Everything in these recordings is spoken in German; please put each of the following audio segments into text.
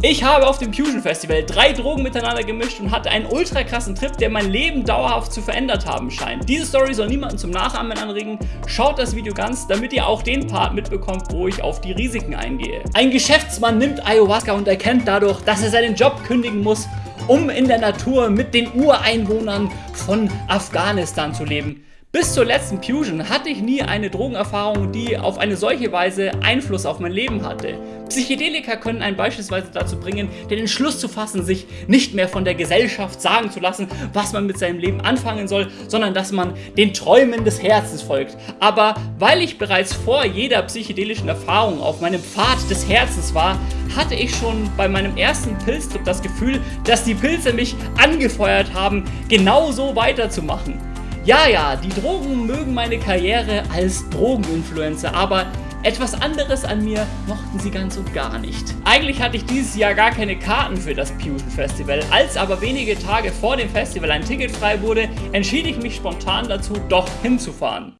Ich habe auf dem Fusion Festival drei Drogen miteinander gemischt und hatte einen ultra krassen Trip, der mein Leben dauerhaft zu verändert haben scheint. Diese Story soll niemanden zum Nachahmen anregen. Schaut das Video ganz, damit ihr auch den Part mitbekommt, wo ich auf die Risiken eingehe. Ein Geschäftsmann nimmt Ayahuasca und erkennt dadurch, dass er seinen Job kündigen muss, um in der Natur mit den Ureinwohnern von Afghanistan zu leben. Bis zur letzten Fusion hatte ich nie eine Drogenerfahrung, die auf eine solche Weise Einfluss auf mein Leben hatte. Psychedelika können einen beispielsweise dazu bringen, den Entschluss zu fassen, sich nicht mehr von der Gesellschaft sagen zu lassen, was man mit seinem Leben anfangen soll, sondern dass man den Träumen des Herzens folgt. Aber weil ich bereits vor jeder psychedelischen Erfahrung auf meinem Pfad des Herzens war, hatte ich schon bei meinem ersten Pilztrip das Gefühl, dass die Pilze mich angefeuert haben, genauso weiterzumachen. Ja, ja, die Drogen mögen meine Karriere als Drogeninfluencer, aber etwas anderes an mir mochten sie ganz und gar nicht. Eigentlich hatte ich dieses Jahr gar keine Karten für das Fusion Festival. Als aber wenige Tage vor dem Festival ein Ticket frei wurde, entschied ich mich spontan dazu, doch hinzufahren.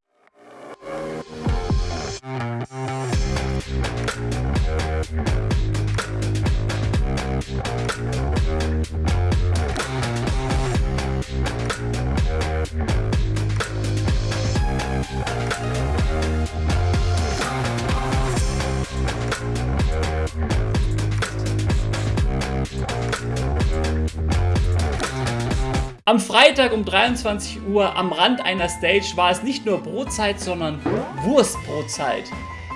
Am Freitag um 23 Uhr am Rand einer Stage war es nicht nur Brotzeit, sondern Wurstbrotzeit.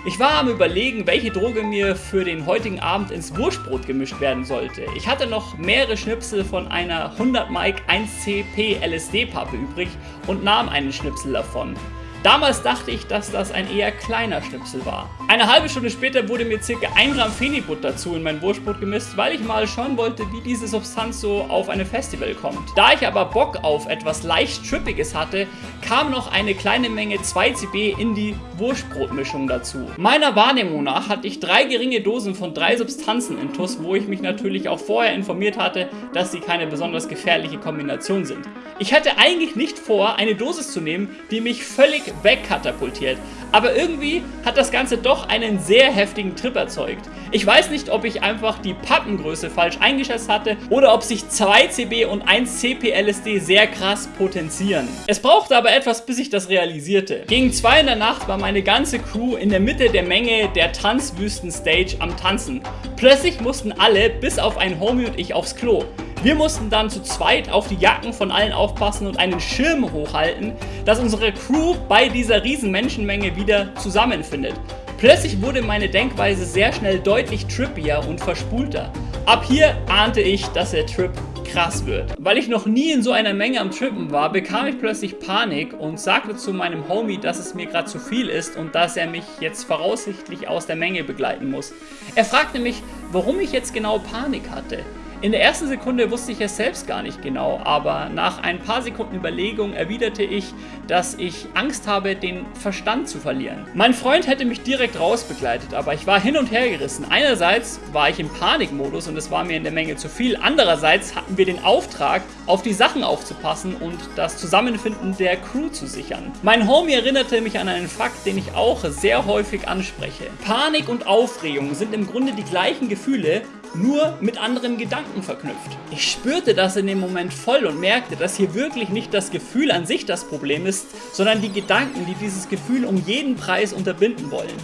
Ich war am überlegen, welche Droge mir für den heutigen Abend ins Wurstbrot gemischt werden sollte. Ich hatte noch mehrere Schnipsel von einer 100 Mike 1CP LSD Pappe übrig und nahm einen Schnipsel davon. Damals dachte ich, dass das ein eher kleiner Schnipsel war. Eine halbe Stunde später wurde mir ca. 1 Gramm Fenibut dazu in mein Wurstbrot gemisst, weil ich mal schauen wollte, wie diese Substanz so auf eine Festival kommt. Da ich aber Bock auf etwas leicht Trippiges hatte, kam noch eine kleine Menge 2CB in die Wurstbrotmischung dazu. Meiner Wahrnehmung nach hatte ich drei geringe Dosen von drei Substanzen in TUS, wo ich mich natürlich auch vorher informiert hatte, dass sie keine besonders gefährliche Kombination sind. Ich hatte eigentlich nicht vor, eine Dosis zu nehmen, die mich völlig wegkatapultiert. Aber irgendwie hat das Ganze doch einen sehr heftigen Trip erzeugt. Ich weiß nicht, ob ich einfach die Pappengröße falsch eingeschätzt hatte oder ob sich 2 CB und 1 CP LSD sehr krass potenzieren. Es brauchte aber etwas, bis ich das realisierte. Gegen 2 in der Nacht war meine ganze Crew in der Mitte der Menge der Tanzwüsten-Stage am Tanzen. Plötzlich mussten alle, bis auf ein Homie und ich, aufs Klo. Wir mussten dann zu zweit auf die Jacken von allen aufpassen und einen Schirm hochhalten, dass unsere Crew bei dieser riesen Menschenmenge wieder zusammenfindet. Plötzlich wurde meine Denkweise sehr schnell deutlich trippier und verspulter. Ab hier ahnte ich, dass der Trip krass wird. Weil ich noch nie in so einer Menge am Trippen war, bekam ich plötzlich Panik und sagte zu meinem Homie, dass es mir gerade zu viel ist und dass er mich jetzt voraussichtlich aus der Menge begleiten muss. Er fragte mich, warum ich jetzt genau Panik hatte. In der ersten Sekunde wusste ich es selbst gar nicht genau, aber nach ein paar Sekunden Überlegung erwiderte ich, dass ich Angst habe, den Verstand zu verlieren. Mein Freund hätte mich direkt rausbegleitet, aber ich war hin und her gerissen. Einerseits war ich im Panikmodus und es war mir in der Menge zu viel. Andererseits hatten wir den Auftrag, auf die Sachen aufzupassen und das Zusammenfinden der Crew zu sichern. Mein Homie erinnerte mich an einen Fakt, den ich auch sehr häufig anspreche. Panik und Aufregung sind im Grunde die gleichen Gefühle, nur mit anderen Gedanken verknüpft. Ich spürte das in dem Moment voll und merkte, dass hier wirklich nicht das Gefühl an sich das Problem ist, sondern die Gedanken, die dieses Gefühl um jeden Preis unterbinden wollen.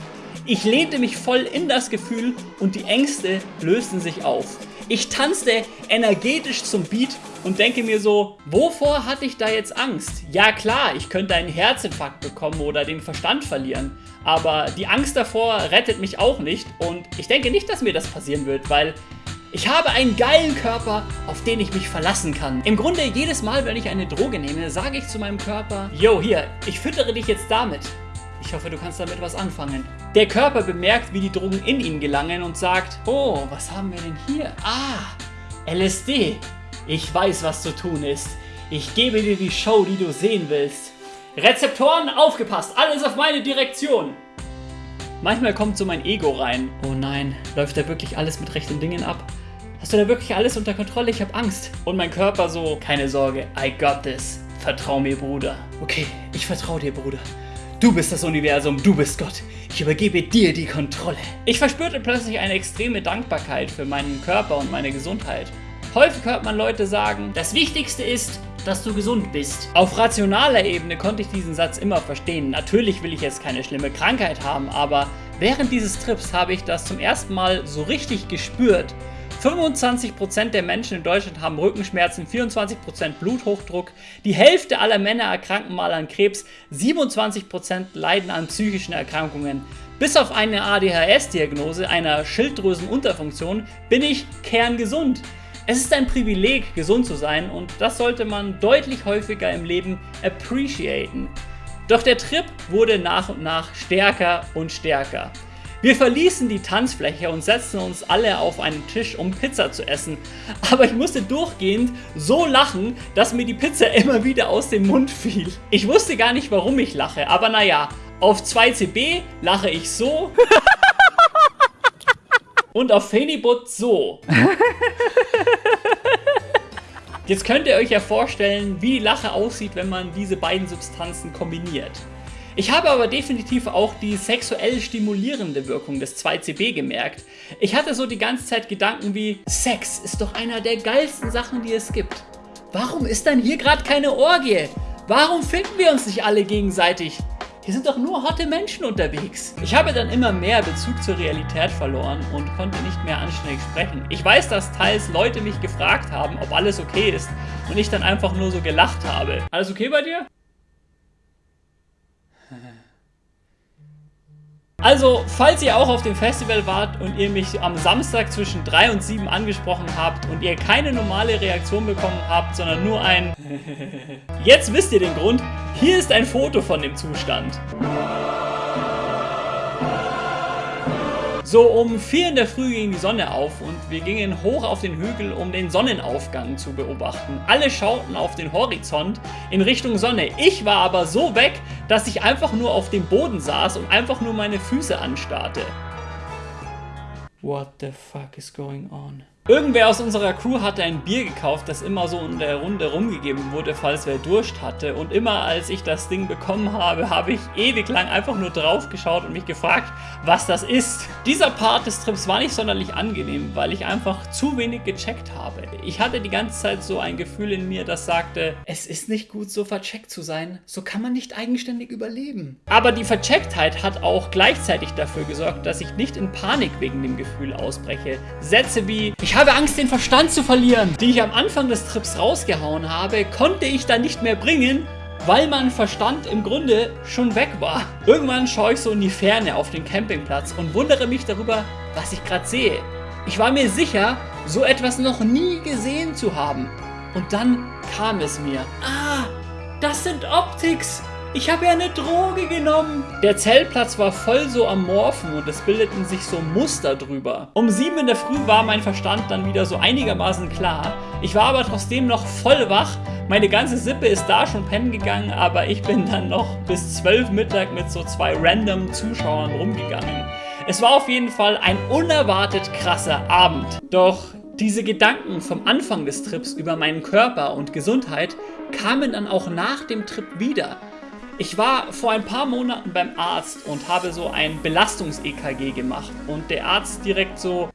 Ich lehnte mich voll in das Gefühl und die Ängste lösten sich auf. Ich tanzte energetisch zum Beat und denke mir so, wovor hatte ich da jetzt Angst? Ja klar, ich könnte einen Herzinfarkt bekommen oder den Verstand verlieren, aber die Angst davor rettet mich auch nicht und ich denke nicht, dass mir das passieren wird, weil ich habe einen geilen Körper, auf den ich mich verlassen kann. Im Grunde jedes Mal, wenn ich eine Droge nehme, sage ich zu meinem Körper, yo hier, ich füttere dich jetzt damit. Ich hoffe, du kannst damit was anfangen. Der Körper bemerkt, wie die Drogen in ihn gelangen und sagt, oh, was haben wir denn hier? Ah, LSD. Ich weiß, was zu tun ist. Ich gebe dir die Show, die du sehen willst. Rezeptoren, aufgepasst, alles auf meine Direktion. Manchmal kommt so mein Ego rein. Oh nein, läuft da wirklich alles mit rechten Dingen ab? Hast du da wirklich alles unter Kontrolle? Ich habe Angst. Und mein Körper so, keine Sorge, I got this. Vertrau mir, Bruder. Okay, ich vertraue dir, Bruder. Du bist das Universum, du bist Gott. Ich übergebe dir die Kontrolle. Ich verspürte plötzlich eine extreme Dankbarkeit für meinen Körper und meine Gesundheit. Häufig hört man Leute sagen, das Wichtigste ist, dass du gesund bist. Auf rationaler Ebene konnte ich diesen Satz immer verstehen. Natürlich will ich jetzt keine schlimme Krankheit haben, aber während dieses Trips habe ich das zum ersten Mal so richtig gespürt. 25% der Menschen in Deutschland haben Rückenschmerzen, 24% Bluthochdruck, die Hälfte aller Männer erkranken mal an Krebs, 27% leiden an psychischen Erkrankungen. Bis auf eine ADHS-Diagnose einer Schilddrüsenunterfunktion bin ich kerngesund. Es ist ein Privileg, gesund zu sein und das sollte man deutlich häufiger im Leben appreciaten. Doch der Trip wurde nach und nach stärker und stärker. Wir verließen die Tanzfläche und setzten uns alle auf einen Tisch, um Pizza zu essen. Aber ich musste durchgehend so lachen, dass mir die Pizza immer wieder aus dem Mund fiel. Ich wusste gar nicht, warum ich lache, aber naja, auf 2CB lache ich so. und auf Fenibut so. Jetzt könnt ihr euch ja vorstellen, wie die Lache aussieht, wenn man diese beiden Substanzen kombiniert. Ich habe aber definitiv auch die sexuell stimulierende Wirkung des 2CB gemerkt. Ich hatte so die ganze Zeit Gedanken wie, Sex ist doch einer der geilsten Sachen, die es gibt. Warum ist dann hier gerade keine Orgie? Warum finden wir uns nicht alle gegenseitig? Hier sind doch nur hotte Menschen unterwegs. Ich habe dann immer mehr Bezug zur Realität verloren und konnte nicht mehr anständig sprechen. Ich weiß, dass teils Leute mich gefragt haben, ob alles okay ist und ich dann einfach nur so gelacht habe. Alles okay bei dir? Also, falls ihr auch auf dem Festival wart und ihr mich am Samstag zwischen 3 und 7 angesprochen habt und ihr keine normale Reaktion bekommen habt, sondern nur ein Jetzt wisst ihr den Grund, hier ist ein Foto von dem Zustand. So um 4 in der Früh ging die Sonne auf und wir gingen hoch auf den Hügel, um den Sonnenaufgang zu beobachten. Alle schauten auf den Horizont in Richtung Sonne. Ich war aber so weg, dass ich einfach nur auf dem Boden saß und einfach nur meine Füße anstarrte. What the fuck is going on? Irgendwer aus unserer Crew hatte ein Bier gekauft, das immer so in der Runde rumgegeben wurde, falls wer Durst hatte. Und immer als ich das Ding bekommen habe, habe ich ewig lang einfach nur drauf geschaut und mich gefragt, was das ist. Dieser Part des Trips war nicht sonderlich angenehm, weil ich einfach zu wenig gecheckt habe. Ich hatte die ganze Zeit so ein Gefühl in mir, das sagte, es ist nicht gut, so vercheckt zu sein. So kann man nicht eigenständig überleben. Aber die Verchecktheit hat auch gleichzeitig dafür gesorgt, dass ich nicht in Panik wegen dem Gefühl ausbreche. Sätze wie, ich habe Angst, den Verstand zu verlieren, die ich am Anfang des Trips rausgehauen habe, konnte ich dann nicht mehr bringen, weil mein Verstand im Grunde schon weg war. Irgendwann schaue ich so in die Ferne auf den Campingplatz und wundere mich darüber, was ich gerade sehe. Ich war mir sicher, so etwas noch nie gesehen zu haben. Und dann kam es mir. Ah, das sind Optics. Ich habe ja eine Droge genommen. Der Zeltplatz war voll so amorphen und es bildeten sich so Muster drüber. Um sieben in der Früh war mein Verstand dann wieder so einigermaßen klar. Ich war aber trotzdem noch voll wach. Meine ganze Sippe ist da schon pennen gegangen, aber ich bin dann noch bis zwölf Mittag mit so zwei random Zuschauern rumgegangen. Es war auf jeden Fall ein unerwartet krasser Abend. Doch diese Gedanken vom Anfang des Trips über meinen Körper und Gesundheit kamen dann auch nach dem Trip wieder. Ich war vor ein paar Monaten beim Arzt und habe so ein Belastungs-EKG gemacht und der Arzt direkt so,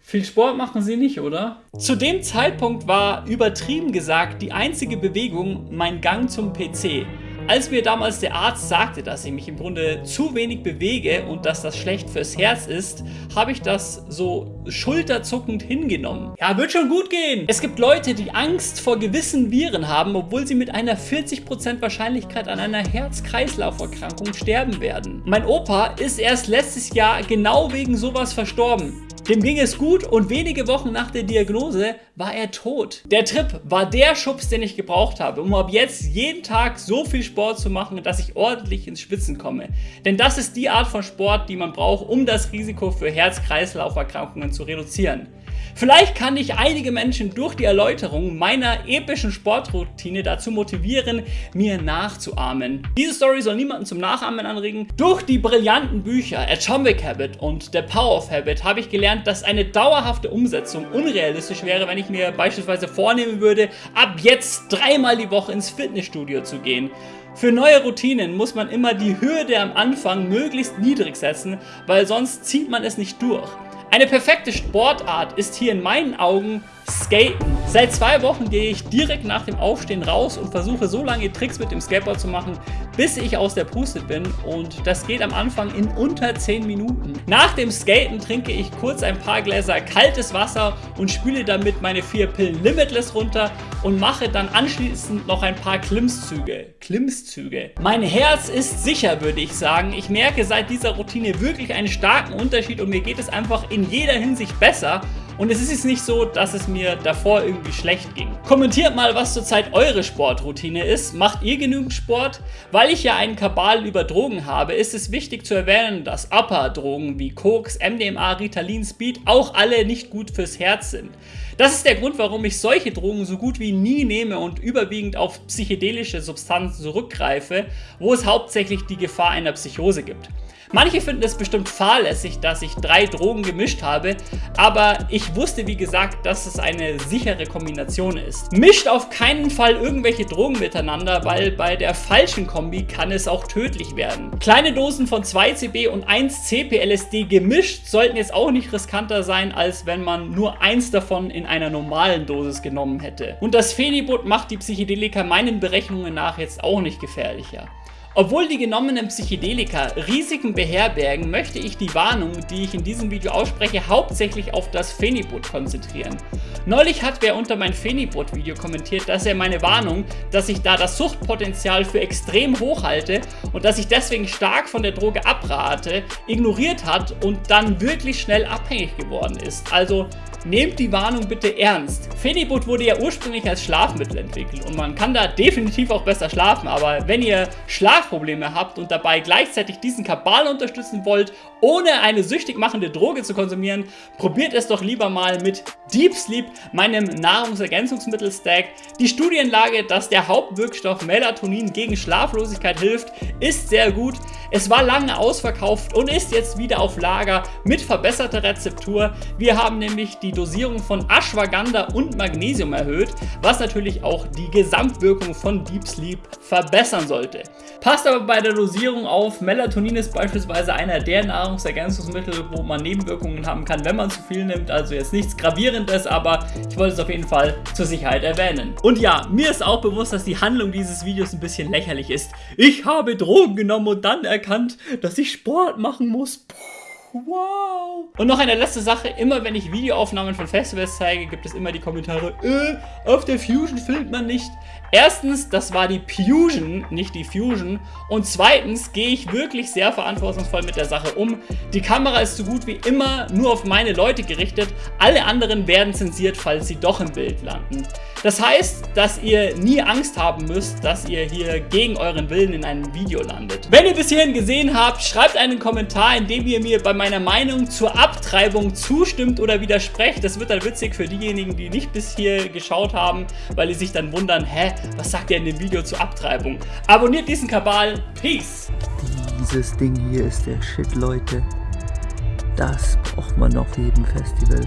viel Sport machen Sie nicht, oder? Zu dem Zeitpunkt war übertrieben gesagt die einzige Bewegung mein Gang zum PC. Als mir damals der Arzt sagte, dass ich mich im Grunde zu wenig bewege und dass das schlecht fürs Herz ist, habe ich das so schulterzuckend hingenommen. Ja, wird schon gut gehen. Es gibt Leute, die Angst vor gewissen Viren haben, obwohl sie mit einer 40% Wahrscheinlichkeit an einer Herz-Kreislauf-Erkrankung sterben werden. Mein Opa ist erst letztes Jahr genau wegen sowas verstorben. Dem ging es gut und wenige Wochen nach der Diagnose war er tot. Der Trip war der Schubs, den ich gebraucht habe, um ab jetzt jeden Tag so viel Sport zu machen, dass ich ordentlich ins Schwitzen komme. Denn das ist die Art von Sport, die man braucht, um das Risiko für Herz-Kreislauf-Erkrankungen zu reduzieren. Vielleicht kann ich einige Menschen durch die Erläuterung meiner epischen Sportroutine dazu motivieren, mir nachzuahmen. Diese Story soll niemanden zum Nachahmen anregen. Durch die brillanten Bücher Atomic Habit und The Power of Habit habe ich gelernt, dass eine dauerhafte Umsetzung unrealistisch wäre, wenn ich mir beispielsweise vornehmen würde, ab jetzt dreimal die Woche ins Fitnessstudio zu gehen. Für neue Routinen muss man immer die Hürde am Anfang möglichst niedrig setzen, weil sonst zieht man es nicht durch. Eine perfekte Sportart ist hier in meinen Augen Skaten. Seit zwei Wochen gehe ich direkt nach dem Aufstehen raus und versuche so lange Tricks mit dem Skateboard zu machen, bis ich aus der Puste bin und das geht am Anfang in unter 10 Minuten. Nach dem Skaten trinke ich kurz ein paar Gläser kaltes Wasser und spüle damit meine vier Pillen Limitless runter und mache dann anschließend noch ein paar Klimmzüge. Klimmzüge. Mein Herz ist sicher, würde ich sagen. Ich merke seit dieser Routine wirklich einen starken Unterschied und mir geht es einfach in jeder Hinsicht besser und es ist jetzt nicht so, dass es mir davor irgendwie schlecht ging. Kommentiert mal, was zurzeit eure Sportroutine ist. Macht ihr genügend Sport? Weil ich ja einen Kabal über Drogen habe, ist es wichtig zu erwähnen, dass Upper-Drogen wie Koks, MDMA, Ritalin, Speed auch alle nicht gut fürs Herz sind. Das ist der Grund, warum ich solche Drogen so gut wie nie nehme und überwiegend auf psychedelische Substanzen zurückgreife, wo es hauptsächlich die Gefahr einer Psychose gibt. Manche finden es bestimmt fahrlässig, dass ich drei Drogen gemischt habe, aber ich wusste wie gesagt, dass es eine sichere Kombination ist. Mischt auf keinen Fall irgendwelche Drogen miteinander, weil bei der falschen Kombi kann es auch tödlich werden. Kleine Dosen von 2CB und 1CP-LSD gemischt sollten jetzt auch nicht riskanter sein, als wenn man nur eins davon in einer normalen Dosis genommen hätte. Und das Phenibut macht die Psychedelika meinen Berechnungen nach jetzt auch nicht gefährlicher. Obwohl die genommenen Psychedelika Risiken beherbergen, möchte ich die Warnung, die ich in diesem Video ausspreche, hauptsächlich auf das Phenibut konzentrieren. Neulich hat wer unter mein Phenibut-Video kommentiert, dass er meine Warnung, dass ich da das Suchtpotenzial für extrem hoch halte und dass ich deswegen stark von der Droge abrate, ignoriert hat und dann wirklich schnell abhängig geworden ist. Also Nehmt die Warnung bitte ernst. Phenibut wurde ja ursprünglich als Schlafmittel entwickelt und man kann da definitiv auch besser schlafen, aber wenn ihr Schlafprobleme habt und dabei gleichzeitig diesen Kabal unterstützen wollt, ohne eine süchtig machende Droge zu konsumieren, probiert es doch lieber mal mit Deep Sleep, meinem Nahrungsergänzungsmittel-Stack. Die Studienlage, dass der Hauptwirkstoff Melatonin gegen Schlaflosigkeit hilft, ist sehr gut. Es war lange ausverkauft und ist jetzt wieder auf Lager mit verbesserter Rezeptur. Wir haben nämlich die Dosierung von Ashwagandha und Magnesium erhöht, was natürlich auch die Gesamtwirkung von Deep Sleep verbessern sollte. Aber bei der Dosierung auf, Melatonin ist beispielsweise einer der Nahrungsergänzungsmittel, wo man Nebenwirkungen haben kann, wenn man zu viel nimmt, also jetzt nichts Gravierendes, aber ich wollte es auf jeden Fall zur Sicherheit erwähnen. Und ja, mir ist auch bewusst, dass die Handlung dieses Videos ein bisschen lächerlich ist. Ich habe Drogen genommen und dann erkannt, dass ich Sport machen muss. Puh. Wow. Und noch eine letzte Sache, immer wenn ich Videoaufnahmen von Festivals zeige, gibt es immer die Kommentare, äh, auf der Fusion filmt man nicht. Erstens, das war die Fusion, nicht die Fusion. Und zweitens gehe ich wirklich sehr verantwortungsvoll mit der Sache um. Die Kamera ist so gut wie immer nur auf meine Leute gerichtet. Alle anderen werden zensiert, falls sie doch im Bild landen. Das heißt, dass ihr nie Angst haben müsst, dass ihr hier gegen euren Willen in einem Video landet. Wenn ihr bis hierhin gesehen habt, schreibt einen Kommentar, in dem ihr mir bei meiner Meinung zur Abtreibung zustimmt oder widersprecht. Das wird dann witzig für diejenigen, die nicht bis hier geschaut haben, weil die sich dann wundern, hä, was sagt ihr in dem Video zur Abtreibung? Abonniert diesen Kabal. Peace! Dieses Ding hier ist der Shit, Leute. Das braucht man auf jedem Festival.